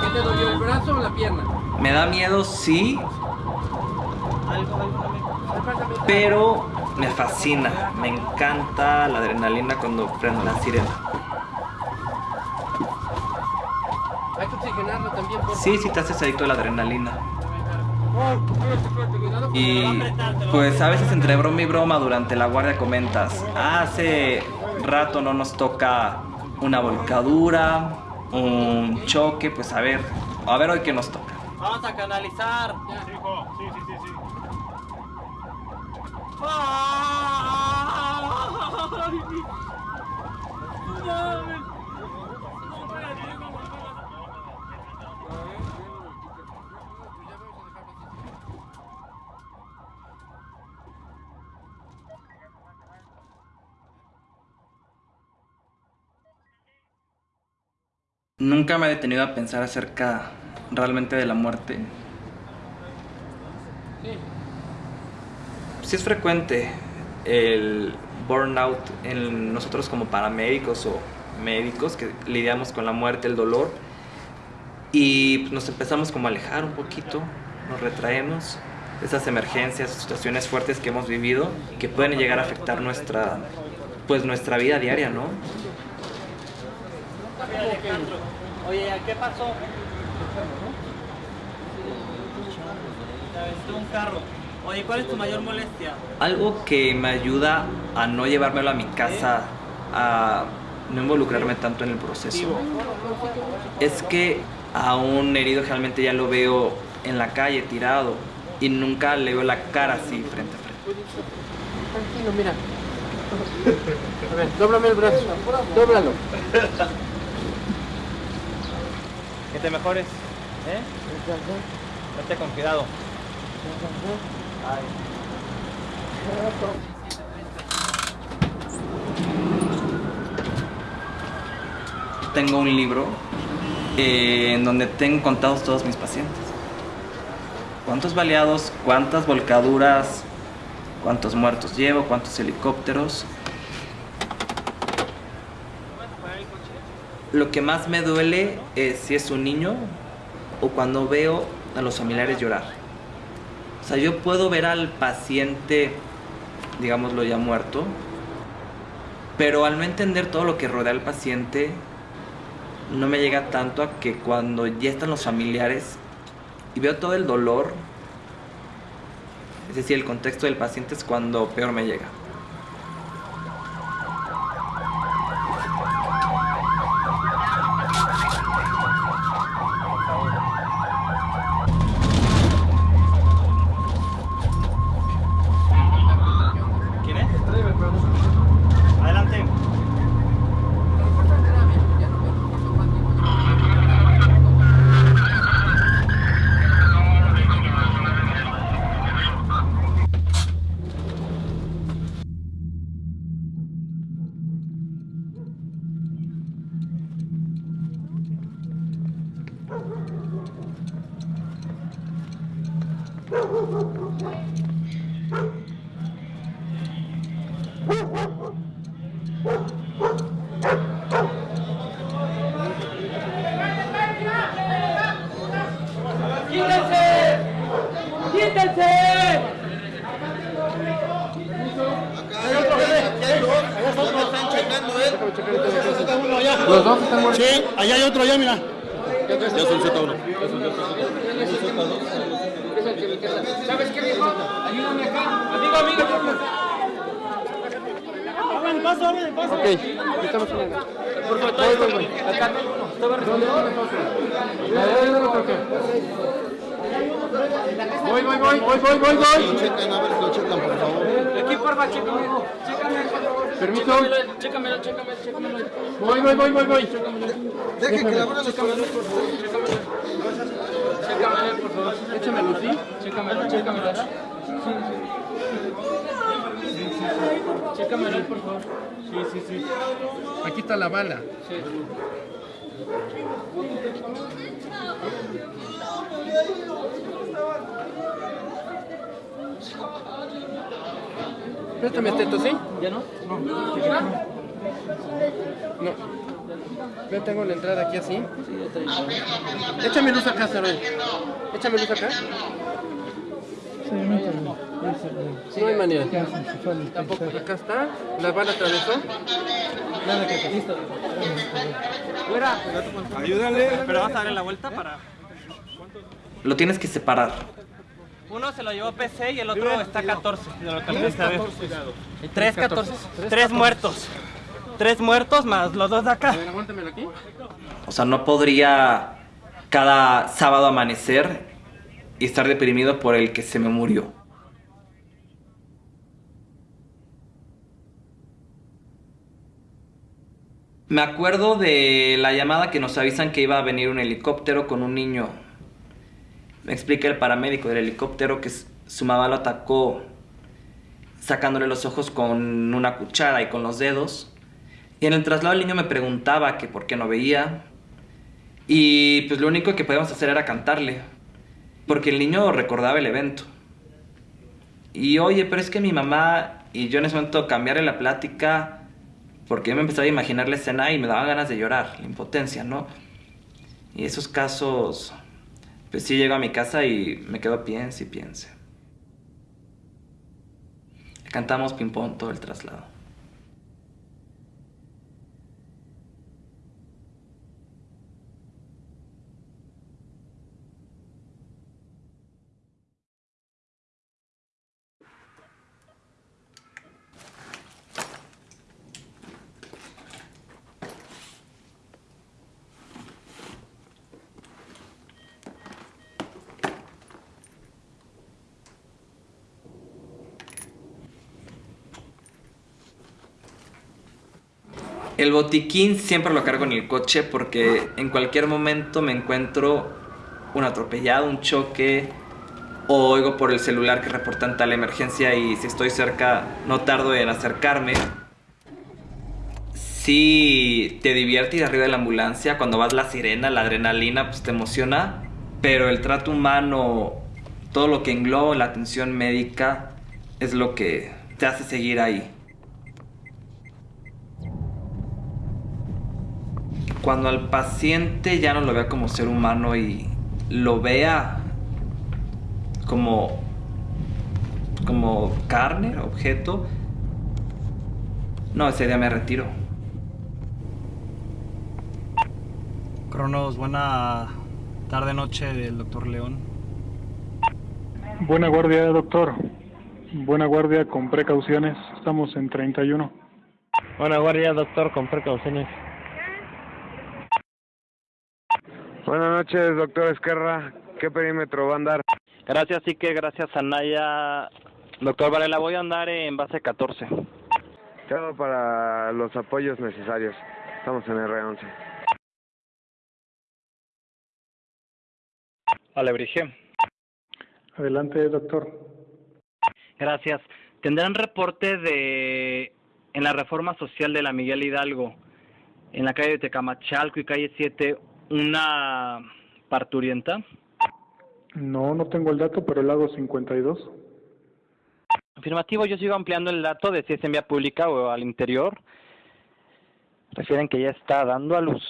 ¿Qué te dolió, el brazo o la pierna? Me da miedo, sí, pero me fascina, me encanta la adrenalina cuando prendo la sirena. Hay que oxigenarlo también, por Sí, sí te haces adicto a la adrenalina. Y pues a veces entre broma y broma durante la guardia comentas, hace rato no nos toca una volcadura, un choque, pues a ver, a ver hoy qué nos toca. Vamos a canalizar. Nunca me he detenido a pensar acerca realmente de la muerte. Sí es frecuente el burnout en nosotros como paramédicos o médicos que lidiamos con la muerte, el dolor y nos empezamos como a alejar un poquito, nos retraemos esas emergencias, situaciones fuertes que hemos vivido que pueden llegar a afectar nuestra pues nuestra vida diaria, ¿no? Oye, Alejandro, Oye, ¿qué pasó? Te aventó un carro. Oye, ¿cuál es tu mayor molestia? Algo que me ayuda a no llevármelo a mi casa, a no involucrarme tanto en el proceso, es que a un herido generalmente ya lo veo en la calle tirado y nunca le veo la cara así frente a frente. Tranquilo, mira. A ver, dóblame el brazo. Dóblalo. Que te mejores. ¿Eh? Vete con cuidado. Tengo un libro eh, en donde tengo contados todos mis pacientes. ¿Cuántos baleados, cuántas volcaduras, cuántos muertos llevo, cuántos helicópteros? Lo que más me duele es si es un niño o cuando veo a los familiares llorar. O sea, yo puedo ver al paciente, digámoslo ya muerto, pero al no entender todo lo que rodea al paciente, no me llega tanto a que cuando ya están los familiares y veo todo el dolor, es decir, el contexto del paciente es cuando peor me llega. ¿Quién es? Adelante. Los dos están muertos. Sí, allá hay otro, allá, mira. Ya son Z1. ¿Sabes qué, viejo? Ayúdame acá. Amigo, amigo. El paso, paso. Ok, aquí estamos. Por favor, voy, voy, voy. Acá. ¿Dónde, dónde? ¿Dónde, dónde toca? Voy, voy, voy, voy, voy, voy, voy. Chequen, a ver si lo checan, por favor. Aquí, porfa, chécame. Chécame, por favor. Permiso. Chécamelo, chécamelo, chécamelo. Voy, voy, voy, voy, voy. Dejen que la abran los Chécamelo, por favor. Chécamelo, por favor. Échamelo, ¿sí? Chécamelo, chécamelo. Sí, sí. Chécamelo, por favor. Sí, sí, sí. Aquí está la bala. Sí. Préstame este, ¿sí? ¿Ya no? No. No. Yo tengo la entrada aquí así. Échame luz acá, Saray. Échame luz acá. No hay manera. Tampoco. Acá está. La bala atravesó. Nada que hacer. Fuera. Pero vas a darle la vuelta para... Lo tienes que separar. Uno se lo llevó PC y el otro está 14. De lo que alcancé a ver. Y tres 14. Tres muertos. Tres muertos más los dos de acá. Aquí. O sea, no podría cada sábado amanecer y estar deprimido por el que se me murió. Me acuerdo de la llamada que nos avisan que iba a venir un helicóptero con un niño. Me explica el paramédico del helicóptero que su mamá lo atacó sacándole los ojos con una cuchara y con los dedos. Y en el traslado el niño me preguntaba que por qué no veía. Y pues lo único que podíamos hacer era cantarle. Porque el niño recordaba el evento. Y oye, pero es que mi mamá y yo en ese momento cambiarle la plática porque yo me empezaba a imaginar la escena y me daba ganas de llorar, la impotencia, ¿no? Y esos casos, pues sí llego a mi casa y me quedo piense y piense. Cantamos ping-pong todo el traslado. El botiquín siempre lo cargo en el coche porque en cualquier momento me encuentro un atropellado, un choque, o oigo por el celular que reportan tal emergencia y si estoy cerca no tardo en acercarme. Sí, te divierte ir arriba de la ambulancia, cuando vas la sirena, la adrenalina, pues te emociona, pero el trato humano, todo lo que engloba la atención médica, es lo que te hace seguir ahí. Cuando al paciente ya no lo vea como ser humano y lo vea como como carne, objeto, no, ese día me retiro. Cronos, buena tarde, noche del doctor León. Buena guardia, doctor. Buena guardia con precauciones. Estamos en 31. Buena guardia, doctor, con precauciones. Buenas noches, doctor Esquerra. ¿Qué perímetro va a andar? Gracias, sí que gracias a Naya. Doctor Varela, voy a andar en base 14. Todo para los apoyos necesarios. Estamos en R11. Vale, Brigé. Adelante, doctor. Gracias. Tendrán reporte de en la reforma social de la Miguel Hidalgo, en la calle de Tecamachalco y calle 7, una parturienta. No, no tengo el dato, pero el hago 52. Afirmativo, yo sigo ampliando el dato de si es en vía pública o al interior. Refieren que ya está dando a luz.